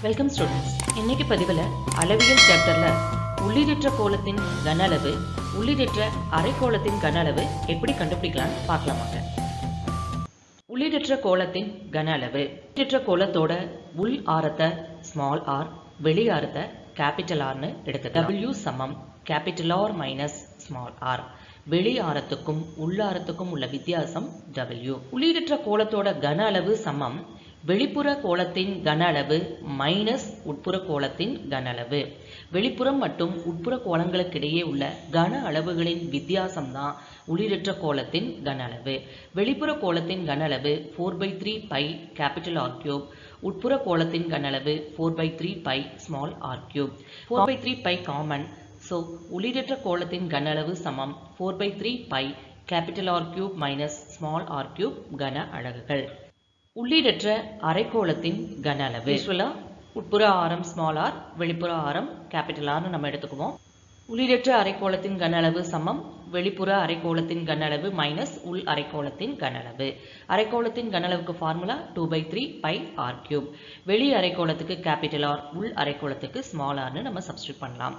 Welcome students இன்னைக்கு பதிவில் அளவியல் சாப்டரில் உள்ளீடற்ற கோலத்தின் கன அளவு உள்ளீடற்ற அரைக்கோளத்தின் கன அளவு எப்படி கண்டுபிடிக்கலாம்னு பார்க்கலாமாங்க உள்ளீடற்ற கோலத்தின் கன அளவு உள்ளீடற்ற கோலத்தோட உள் ஆரத்தை ஸ்மால் ஆர் வெளி ஆரத்தை கேபிட்டல் ஆர்னு எடுத்து டபிள்யூ சமம் capital R minus small R வெளி ஆரத்துக்கும் உள்ளாரத்துக்கும் உள்ள வித்தியாசம் டபிள்யூ உள்ளீடற்ற கோலத்தோட கன அளவு சமம் வெளிப்புற கோலத்தின் கன அளவு மைனஸ் உட்புற கோலத்தின் கன அளவு. வெளிப்புறம் மற்றும் உட்புற கோலங்களுக்கிடையே உள்ள கன அளவுகளின் வித்தியாசம் தான் உள்ளீடற்ற கோலத்தின் கன அளவு. வெளிப்புற கோலத்தின் கன அளவு four by three pi capital R cube உட்புற கோலத்தின் கன அளவு four by three pi small R cube four by three pi common so உள்ளீடற்ற கோலத்தின் கன அளவு சமம். Four by three pi capital R cube minus small R cube கன அலகுகள். உள்ளீடற்ற அரைக்கோளத்தின் கன அளவு யூஸ்வலாக உட்புற ஆரம் ஸ்மால் ஆர் வெளிப்புற ஆரம் கேபிட்டல் ஆர்னு நம்ம எடுத்துக்குவோம். உள்ளீடற்ற அரைக்கோளத்தின் கன அளவு சமம் வெளிப்புற அரைக்கோளத்தின் கன அளவு மைனஸ் உள் அரைக்கோளத்தின் கன அளவு அரைக்கோளத்தின் கன அளவுக்கு formula two by three pi R cube வெளி அரைக்கோளத்துக்கு கேபிட்டல் ஆர் உள் அரைக்கோளத்துக்கு ஸ்மால் ஆர்னு நம்ம சப்ஸ்டியூட் பண்ணலாம்.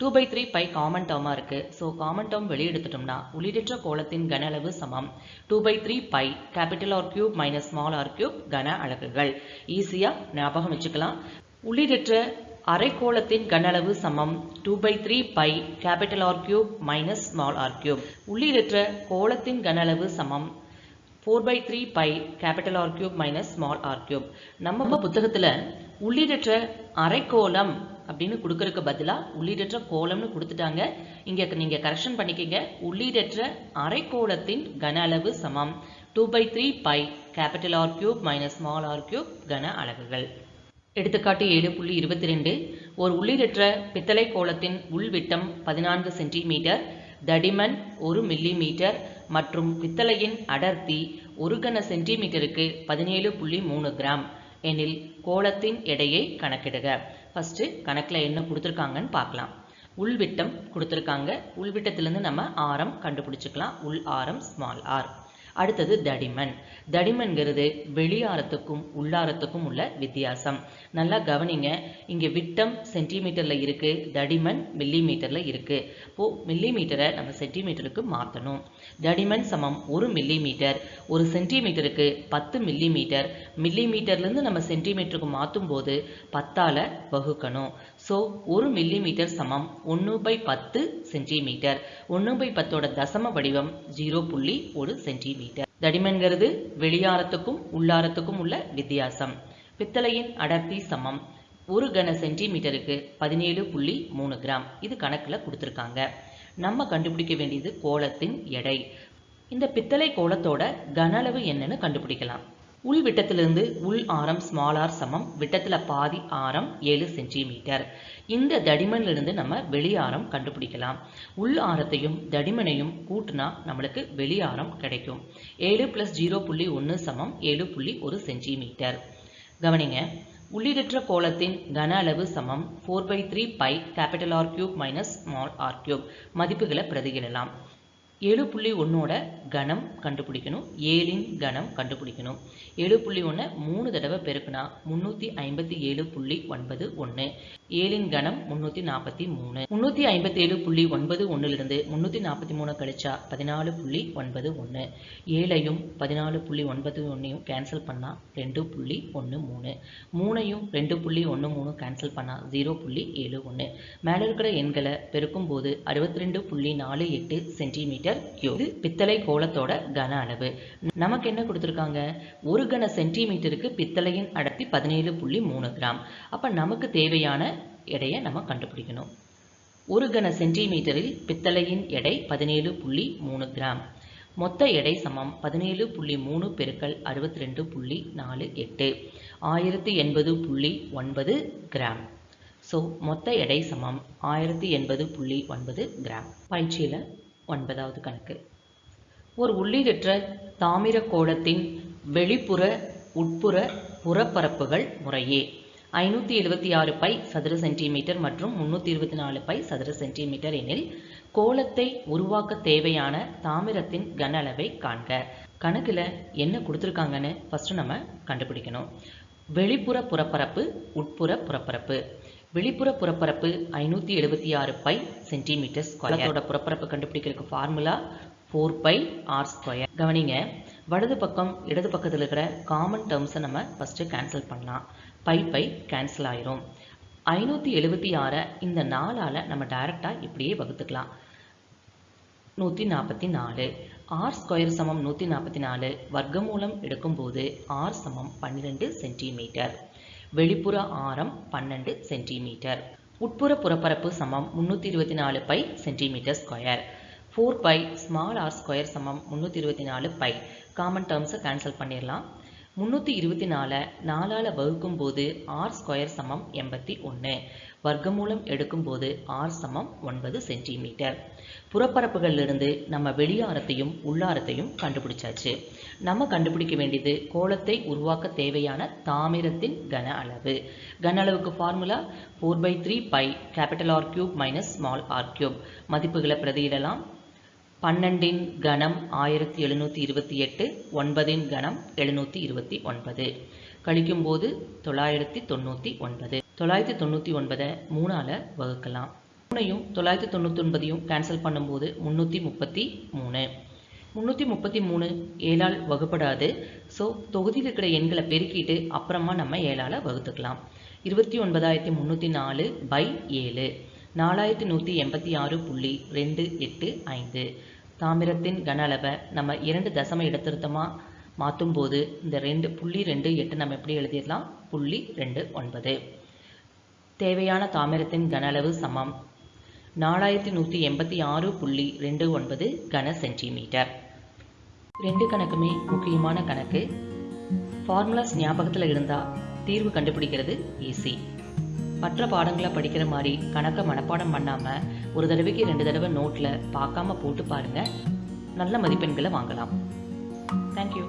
Two by three pi common டேர்மாக இருக்குது ஸோ காமன் டேர்ம் வெளியே எடுத்துட்டோம்னா உள்ளீடற்ற கோலத்தின் கன அளவு சமம். Two by three pi capital R cube minus small R cube கன அலகுகள். ஈஸியாக ஞாபகம் வச்சுக்கலாம். உள்ளீடற்ற அரைக்கோளத்தின் கன அளவு சமம். Two by three pi capital R cube minus small R cube உள்ளீடற்ற கோளத்தின் கன அளவு சமம். Four by three pi capital R cube minus small R cube நம்ம புத்தகத்தில் உள்ளீடற்ற அரைக்கோளம் அப்படின்னு கொடுக்கறதுக்கு பதிலாக உள்ளீடற்ற கோலம்னு கொடுத்துட்டாங்க. இங்கே நீங்கள் கரெக்ஷன் பண்ணிக்கங்க. உள்ளீடற்ற அரைக்கோளத்தின் கன அளவு சமம். Two by three pi capital R cube minus small R cube கன அளவுகள். எடுத்துக்காட்டு ஏழு புள்ளி இருபத்தி ரெண்டு ஒரு உள்ளீடற்ற பித்தளை கோலத்தின் உள்விட்டம் பதினான்கு சென்டிமீட்டர் தடிமன் ஒரு மில்லி மீட்டர் மற்றும் பித்தளையின் அடர்த்தி ஒரு கன சென்டிமீட்டருக்கு பதினேழு புள்ளி மூணு கிராம். எனில் கோலத்தின் எடையை கணக்கிடுக. ஃபஸ்ட்டு கணக்கில் என்ன கொடுத்துருக்காங்கன்னு பார்க்கலாம். உள்விட்டம் கொடுத்துருக்காங்க. உள்விட்டத்திலேருந்து நம்ம ஆரம் கண்டுபிடிச்சிக்கலாம். உள் ஆரம் ஸ்மால் ஆர் அடுத்தது தடிமன். தடிமன்கிறது வெளியாரத்துக்கும் உள்ளாரத்துக்கும் உள்ள வித்தியாசம். நல்லா கவனிங்க இங்கே விட்டம் சென்டிமீட்டரில் இருக்குது தடிமன் மில்லி மீட்டரில் இருக்குது இப்போது மில்லி மீட்டரை நம்ம சென்டிமீட்டருக்கு மாற்றணும் தடிமன் சமம் ஒரு மில்லி மீட்டர் ஒரு சென்டிமீட்டருக்கு பத்து மில்லி மீட்டர் மில்லி மீட்டர்லேருந்து நம்ம சென்டிமீட்டருக்கு மாற்றும் போது பத்தால் வகுக்கணும். ஸோ ஒரு மில்லி மீட்டர் சமம் ஒன்று பை பத்து சென்டிமீட்டர் ஒன்று பை பத்தோட தசம வடிவம் ஜீரோ புள்ளி ஒரு சென்டிமீட்டர் தடிமன்கிறது வெளியாரத்துக்கும் உள்ளாரத்துக்கும் உள்ள வித்தியாசம். பித்தளையின் அடர்த்தி சமம் ஒரு கன சென்டிமீட்டருக்கு பதினேழு புள்ளி மூணு கிராம். இது கணக்கில் கொடுத்துருக்காங்க. நம்ம கண்டுபிடிக்க வேண்டியது கோலத்தின் எடை. இந்த பித்தளை கோலத்தோட கன அளவு என்னன்னு கண்டுபிடிக்கலாம். உள் விட்டத்திலிருந்து உள் ஆரம் ஸ்மால் ஆர் சமம். விட்டத்தில் பாதி ஆரம் ஏழு சென்டிமீட்டர் இந்த தடிமனிலிருந்து நம்ம வெளி கண்டுபிடிக்கலாம். உள் ஆரத்தையும் தடிமனையும் கூட்டினா நம்மளுக்கு வெளி கிடைக்கும். ஏழு ப்ளஸ் ஜீரோ புள்ளி ஒன்று சமம். ஏழு புள்ளி ஒரு சென்டிமீட்டர் கவனிங்க உள்ளீடற்ற கோலத்தின் கன அளவு சமம். Four by three pi capital R cube minus small R cube மதிப்புகளை பிரதியிடலாம். ஏழு புள்ளி ஒன்னோட கணம் கண்டுபிடிக்கணும். ஏழின் கணம் கண்டுபிடிக்கணும். ஏழு புள்ளி ஒன்று மூணு தடவை பெருக்கினா முந்நூற்றி ஐம்பத்தி ஏழு புள்ளி ஒன்பது ஒன்று ஏழின் கணம் முந்நூற்றி நாற்பத்தி மூணு. முன்னூற்றி ஐம்பத்தி ஏழு புள்ளி ஒன்பது ஒன்றுலேருந்து முந்நூற்றி நாற்பத்தி மூணு கழிச்சா பதினாலு புள்ளி ஒன்பது ஒன்று ஏழையும் பதினாலு புள்ளி ஒன்பது ஒன்றையும் கேன்சல் பண்ணால் ரெண்டு புள்ளி ஒன்று மூணு. மூணையும் ரெண்டு புள்ளி ஒன்று மூணு கேன்சல் பண்ணால் ஜீரோ புள்ளி ஏழு ஒன்று மேலே இருக்கிற எண்களை பெருக்கும் போது அறுபத்தி ரெண்டு புள்ளி நாலு எட்டு சென்டிமீட்டர் கியூ இது பித்தளை கோலத்தோட கன அளவு. நமக்கு என்ன கொடுத்துருக்காங்க? ஒரு கன சென்டிமீட்டருக்கு பித்தளையின் அடர்த்தி பதினேழு புள்ளி மூணு கிராம். அப்போ நமக்கு தேவையான எடையை நம்ம கண்டுபிடிக்கணும். ஒரு கன சென்டிமீட்டரில் பித்தளையின் எடை பதினேழு புள்ளி மூணு கிராம். மொத்த எடை சமம் பதினேழு புள்ளி மூணு பெருக்கல் அறுபத்தி ரெண்டு புள்ளி நாலு எட்டு. ஆயிரத்தி எண்பது புள்ளி ஒன்பது கிராம். ஸோ மொத்த எடை சமம் ஆயிரத்தி எண்பது புள்ளி ஒன்பது கிராம். பயிற்சியில் ஒன்பதாவது கணக்கு. ஒரு உள்ளீடற்ற தாமிர கோலத்தின் வெளிப்புற உட்புற புறப்பரப்புகள் முறையே. ஐநூற்றி எழுபத்தி ஆறு பை சதுர சென்டிமீட்டர் மற்றும் முந்நூற்றி இருபத்தி நாலு பை சதுர சென்டிமீட்டர் எனில் கோலத்தை உருவாக்க தேவையான தாமிரத்தின் கன அளவை காண்க. கணக்கில் என்ன கொடுத்துருக்காங்கன்னு ஃபஸ்ட்டு நம்ம கண்டுபிடிக்கணும். வெளிப்புற புறப்பரப்பு உட்புற புறப்பரப்பு. வெளிப்புற புறப்பரப்பு ஐநூற்றி எழுபத்தி ஆறு பை சென்டிமீட்டர் ஸ்கொயரோட புறப்பரப்பு கண்டுபிடிக்கிறதுக்கு formula four pi R square கவனிங்க வலது பக்கம் இடது பக்கத்தில் இருக்கிற காமன் டேர்ம்ஸை நம்ம ஃபஸ்ட்டு கேன்சல் பண்ணலாம். பை பை கேன்சல் ஆயிரும். ஐநூற்றி எழுபத்தி ஆறை இந்த நாலால் நம்ம டைரெக்டாக இப்படியே வகுத்துக்கலாம். நூற்றி நாற்பத்தி நாலு. ஆர் ஸ்கொயர் சமம் நூற்றி நாற்பத்தி நாலு. வர்க்கமூலம் எடுக்கும்போது ஆர் சமம் பன்னிரெண்டு சென்டிமீட்டர் வெளிப்புற ஆரம் பன்னெண்டு சென்டிமீட்டர் உட்புற புறப்பரப்பு சமம் முந்நூற்றி இருபத்தி நாலு pi centimetre square four pi small R square சமம் முந்நூற்றி இருபத்தி நாலு பை காமன் டேர்ம்ஸை கேன்சல் பண்ணிடலாம் முந்நூற்றி இருபத்தி நாலை நாலால் வகுக்கும் போது ஆர் ஸ்கொயர் சமம் எண்பத்தி ஒன்று வர்க்கமூலம் எடுக்கும்போது ஆர் சமம் ஒன்பது சென்டிமீட்டர் புறப்பரப்புகளிலிருந்து நம்ம வெளியாரத்தையும் உள்ளாரத்தையும் கண்டுபிடிச்சாச்சு. நம்ம கண்டுபிடிக்க வேண்டியது கோலத்தை உருவாக்க தேவையான தாமிரத்தின் கன அளவு. கன அளவுக்கு formula four by three pi capital R cube minus small R cube மதிப்புகளை பிரதியிடலாம். பன்னெண்டின் கணம் ஆயிரத்தி எழுநூற்றி இருபத்தி எட்டு ஒன்பதின் கணம் எழுநூற்றி இருபத்தி ஒன்பது. கழிக்கும்போது தொள்ளாயிரத்தி தொண்ணூற்றி ஒன்பது. தொள்ளாயிரத்தி தொண்ணூற்றி ஒன்பதை மூணால் வகுக்கலாம். மூணையும் தொள்ளாயிரத்தி தொண்ணூற்றி ஒன்பதையும் கேன்சல் பண்ணும்போது முந்நூற்றி முப்பத்தி மூணு. முந்நூற்றி முப்பத்தி மூணு ஏழால் வகுப்படாது. ஸோ தொகுதியில் இருக்கிற எண்களை பெருக்கிட்டு அப்புறமா நம்ம ஏழால் வகுத்துக்கலாம். இருபத்தி ஒன்பதாயிரத்தி முந்நூற்றி நாலு பை ஏழு. நாலாயிரத்தி நூற்றி எண்பத்தி ஆறு புள்ளி ரெண்டு எட்டு ஐந்து. தாமிரத்தின் கன அளவை நம்ம இரண்டு தசம இடத்திருத்தமாக மாற்றும் போது இந்த ரெண்டு புள்ளி ரெண்டு எட்டு நம்ம எப்படி எழுதிடலாம்? புள்ளி ரெண்டு ஒன்பது. தேவையான தாமிரத்தின் கன அளவு சமம். நாலாயிரத்தி நூற்றி எண்பத்தி ஆறு புள்ளி ரெண்டு ஒன்பது கன சென்டிமீட்டர். ரெண்டு கணக்குமே முக்கியமான கணக்கு. ஃபார்முலாஸ் ஞாபகத்தில் இருந்தால் தீர்வு கண்டுபிடிக்கிறது ஈஸி. மற்ற பாடங்களை படிக்கிற மாதிரி கணக்கை மனப்பாடம் பண்ணாமல் ஒரு தடவைக்கு ரெண்டு தடவை நோட்டில் பார்க்காம போட்டு பாருங்கள் நல்ல மதிப்பெண்களை வாங்கலாம். தேங்க்யூ